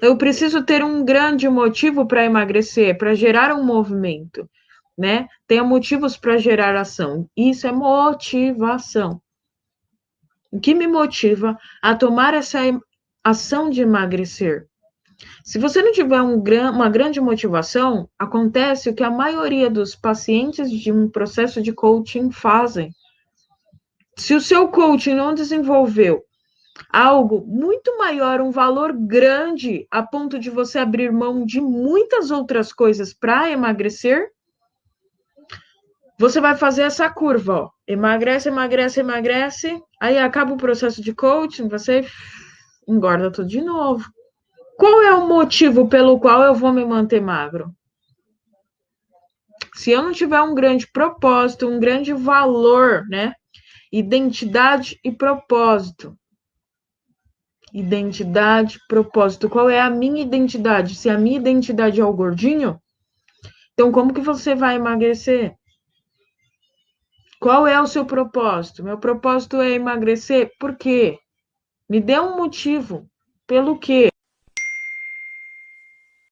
Eu preciso ter um grande motivo para emagrecer, para gerar um movimento, né? Tenha motivos para gerar ação. Isso é motivação. O que me motiva a tomar essa ação de emagrecer? Se você não tiver um, uma grande motivação, acontece o que a maioria dos pacientes de um processo de coaching fazem. Se o seu coaching não desenvolveu algo muito maior, um valor grande, a ponto de você abrir mão de muitas outras coisas para emagrecer, você vai fazer essa curva, ó. Emagrece, emagrece, emagrece, aí acaba o processo de coaching, você engorda tudo de novo. Qual é o motivo pelo qual eu vou me manter magro? Se eu não tiver um grande propósito, um grande valor, né? Identidade e propósito. Identidade, propósito. Qual é a minha identidade? Se a minha identidade é o gordinho, então como que você vai emagrecer? Qual é o seu propósito? Meu propósito é emagrecer. Por quê? Me dê um motivo. Pelo quê?